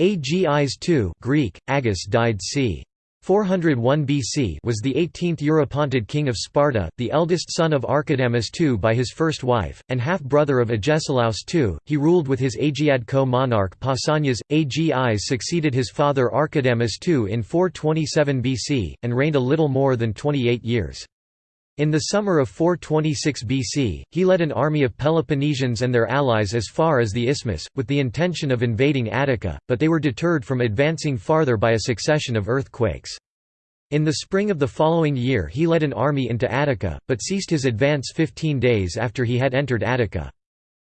Agis II Greek, Agis died c. 401 BC was the 18th Eurypontid king of Sparta, the eldest son of Archidamus II by his first wife, and half-brother of Agesilaus II. He ruled with his Agiad co-monarch Pausanias. Agis succeeded his father Archidamus II in 427 BC, and reigned a little more than 28 years. In the summer of 426 BC, he led an army of Peloponnesians and their allies as far as the Isthmus, with the intention of invading Attica, but they were deterred from advancing farther by a succession of earthquakes. In the spring of the following year he led an army into Attica, but ceased his advance 15 days after he had entered Attica.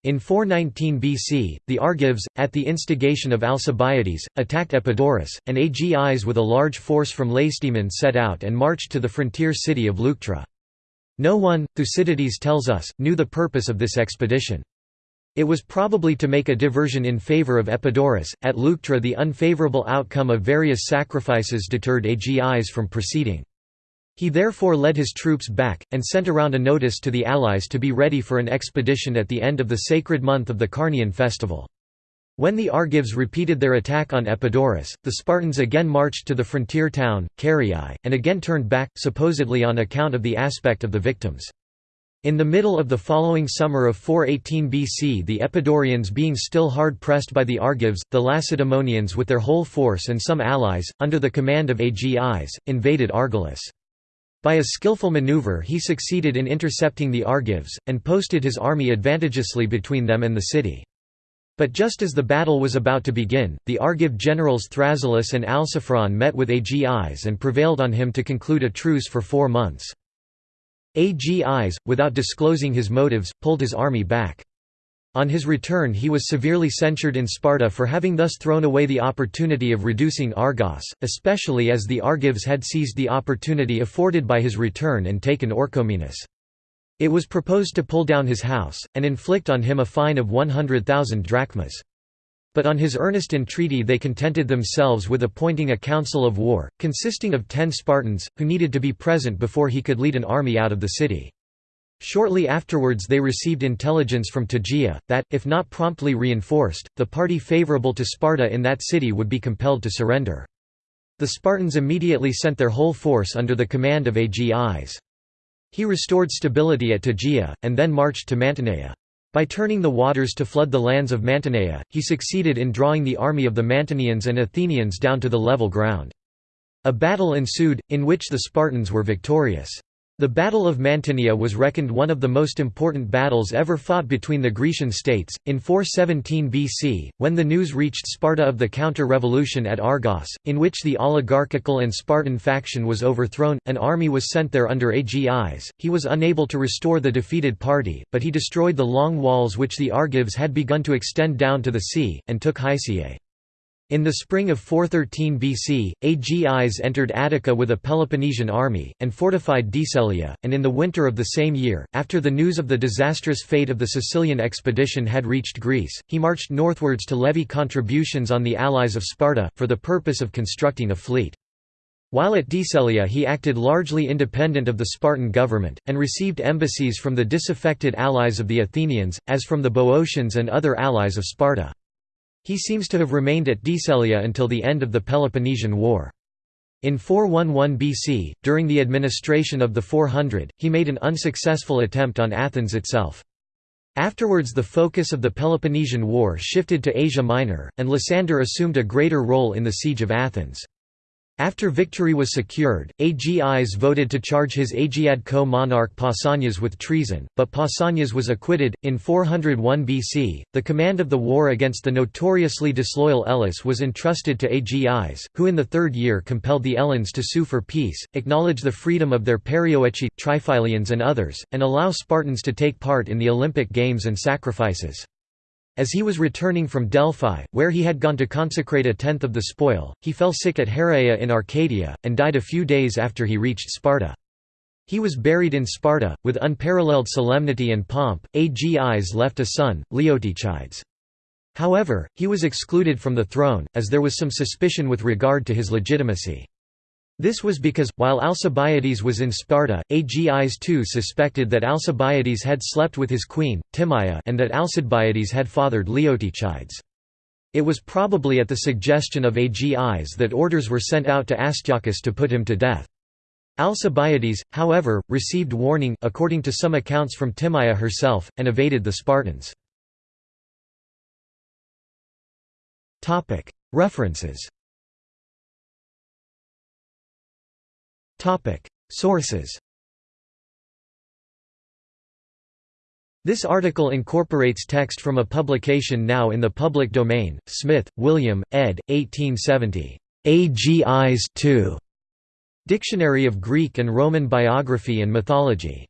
In 419 BC, the Argives, at the instigation of Alcibiades, attacked Epidaurus, and Agis with a large force from Lacedaemon set out and marched to the frontier city of Leuctra. No one, Thucydides tells us, knew the purpose of this expedition. It was probably to make a diversion in favour of Epidaurus. At Leuctra, the unfavourable outcome of various sacrifices deterred Agis from proceeding. He therefore led his troops back, and sent around a notice to the allies to be ready for an expedition at the end of the sacred month of the Carnian festival. When the Argives repeated their attack on Epidaurus, the Spartans again marched to the frontier town, Caryae, and again turned back, supposedly on account of the aspect of the victims. In the middle of the following summer of 418 BC the Epidaurians being still hard-pressed by the Argives, the Lacedaemonians with their whole force and some allies, under the command of Agis, invaded Argolis. By a skillful maneuver he succeeded in intercepting the Argives, and posted his army advantageously between them and the city. But just as the battle was about to begin, the Argive generals Thrasyllus and Alciphron met with Agis and prevailed on him to conclude a truce for four months. Agis, without disclosing his motives, pulled his army back. On his return he was severely censured in Sparta for having thus thrown away the opportunity of reducing Argos, especially as the Argives had seized the opportunity afforded by his return and taken Orchomenus. It was proposed to pull down his house, and inflict on him a fine of 100,000 drachmas. But on his earnest entreaty they contented themselves with appointing a council of war, consisting of ten Spartans, who needed to be present before he could lead an army out of the city. Shortly afterwards they received intelligence from Tegea, that, if not promptly reinforced, the party favourable to Sparta in that city would be compelled to surrender. The Spartans immediately sent their whole force under the command of Agis. He restored stability at Tegea, and then marched to Mantinea. By turning the waters to flood the lands of Mantinea, he succeeded in drawing the army of the Mantineans and Athenians down to the level ground. A battle ensued, in which the Spartans were victorious. The Battle of Mantinea was reckoned one of the most important battles ever fought between the Grecian states. In 417 BC, when the news reached Sparta of the counter-revolution at Argos, in which the oligarchical and Spartan faction was overthrown, an army was sent there under Agis. He was unable to restore the defeated party, but he destroyed the long walls which the Argives had begun to extend down to the sea, and took Hysiae. In the spring of 413 BC, Agis entered Attica with a Peloponnesian army, and fortified Decelia, and in the winter of the same year, after the news of the disastrous fate of the Sicilian expedition had reached Greece, he marched northwards to levy contributions on the allies of Sparta, for the purpose of constructing a fleet. While at Decelia he acted largely independent of the Spartan government, and received embassies from the disaffected allies of the Athenians, as from the Boeotians and other allies of Sparta. He seems to have remained at Decelia until the end of the Peloponnesian War. In 411 BC, during the administration of the 400, he made an unsuccessful attempt on Athens itself. Afterwards the focus of the Peloponnesian War shifted to Asia Minor, and Lysander assumed a greater role in the siege of Athens. After victory was secured, Agis voted to charge his Agiad co-monarch Pausanias with treason, but Pausanias was acquitted. In 401 BC, the command of the war against the notoriously disloyal Elis was entrusted to Agis, who in the third year compelled the Eleans to sue for peace, acknowledge the freedom of their Perioeci, Tryphilians and others, and allow Spartans to take part in the Olympic Games and sacrifices. As he was returning from Delphi, where he had gone to consecrate a tenth of the spoil, he fell sick at Heraea in Arcadia, and died a few days after he reached Sparta. He was buried in Sparta, with unparalleled solemnity and pomp. Agis left a son, Leotychides. However, he was excluded from the throne, as there was some suspicion with regard to his legitimacy. This was because, while Alcibiades was in Sparta, Agis too suspected that Alcibiades had slept with his queen, Timaea and that Alcibiades had fathered Leotychides. It was probably at the suggestion of Agis that orders were sent out to Astyochus to put him to death. Alcibiades, however, received warning according to some accounts from Timaea herself, and evaded the Spartans. References Sources This article incorporates text from a publication now in the public domain, Smith, William, ed. 1870. AGIs 2. Dictionary of Greek and Roman Biography and Mythology.